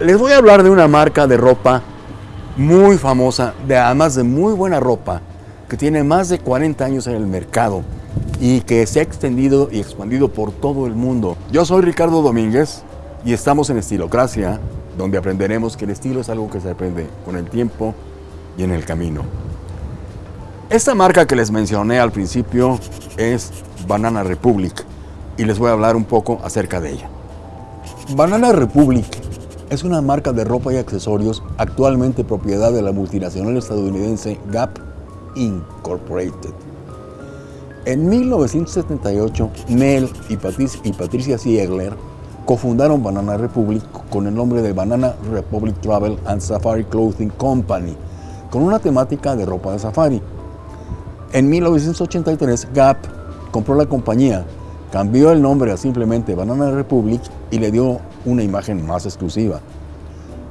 Les voy a hablar de una marca de ropa muy famosa, de además de muy buena ropa, que tiene más de 40 años en el mercado y que se ha extendido y expandido por todo el mundo. Yo soy Ricardo Domínguez y estamos en Estilocracia, donde aprenderemos que el estilo es algo que se aprende con el tiempo y en el camino. Esta marca que les mencioné al principio es Banana Republic y les voy a hablar un poco acerca de ella. Banana Republic es una marca de ropa y accesorios actualmente propiedad de la multinacional estadounidense Gap Incorporated. En 1978, Mel y Patricia Ziegler cofundaron Banana Republic con el nombre de Banana Republic Travel and Safari Clothing Company, con una temática de ropa de safari. En 1983, Gap compró la compañía, cambió el nombre a simplemente Banana Republic y le dio una imagen más exclusiva.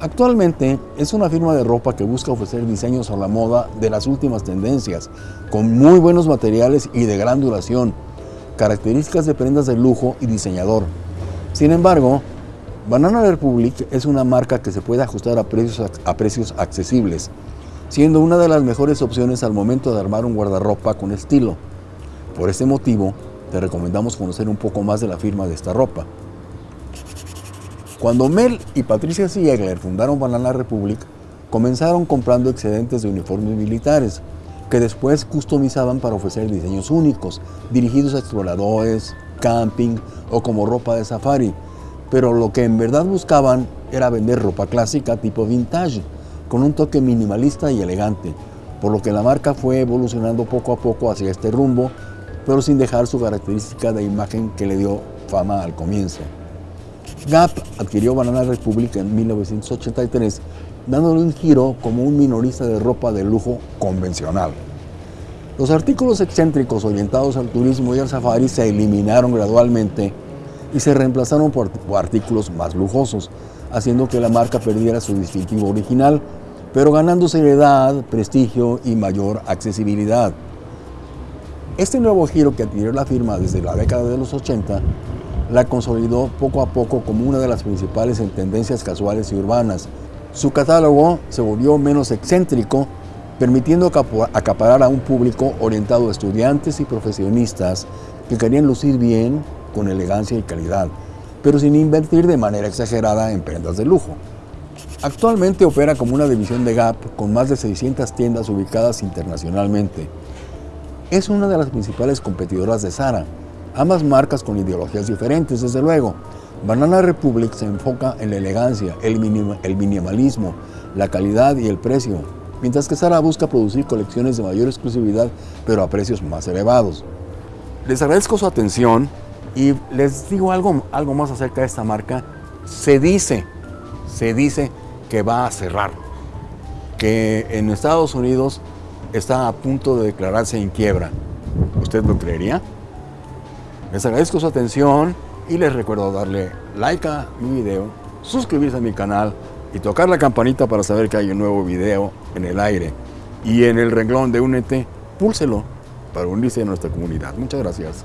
Actualmente es una firma de ropa que busca ofrecer diseños a la moda de las últimas tendencias, con muy buenos materiales y de gran duración, características de prendas de lujo y diseñador. Sin embargo, Banana Republic es una marca que se puede ajustar a precios, a precios accesibles, siendo una de las mejores opciones al momento de armar un guardarropa con estilo. Por este motivo, te recomendamos conocer un poco más de la firma de esta ropa. Cuando Mel y Patricia Ziegler fundaron Banana Republic, comenzaron comprando excedentes de uniformes militares, que después customizaban para ofrecer diseños únicos, dirigidos a exploradores, camping o como ropa de safari. Pero lo que en verdad buscaban era vender ropa clásica tipo vintage, con un toque minimalista y elegante, por lo que la marca fue evolucionando poco a poco hacia este rumbo, pero sin dejar su característica de imagen que le dio fama al comienzo. Gap adquirió Banana Republic en 1983, dándole un giro como un minorista de ropa de lujo convencional. Los artículos excéntricos orientados al turismo y al safari se eliminaron gradualmente y se reemplazaron por artículos más lujosos, haciendo que la marca perdiera su distintivo original, pero ganando seriedad, prestigio y mayor accesibilidad. Este nuevo giro que adquirió la firma desde la década de los 80 la consolidó poco a poco como una de las principales en tendencias casuales y urbanas. Su catálogo se volvió menos excéntrico, permitiendo acaparar a un público orientado a estudiantes y profesionistas que querían lucir bien, con elegancia y calidad, pero sin invertir de manera exagerada en prendas de lujo. Actualmente opera como una división de Gap con más de 600 tiendas ubicadas internacionalmente. Es una de las principales competidoras de Zara, Ambas marcas con ideologías diferentes, desde luego. Banana Republic se enfoca en la elegancia, el, minimalismo, la calidad y el precio, mientras que Zara busca producir colecciones de mayor exclusividad, pero a precios más elevados. Les agradezco su atención y les digo algo, algo más acerca de esta marca. Se dice, se dice que va a cerrar, que en Estados Unidos está a punto de declararse en quiebra. ¿Usted lo creería? Les agradezco su atención y les recuerdo darle like a mi video, suscribirse a mi canal y tocar la campanita para saber que hay un nuevo video en el aire. Y en el renglón de Únete, púlselo para unirse a nuestra comunidad. Muchas gracias.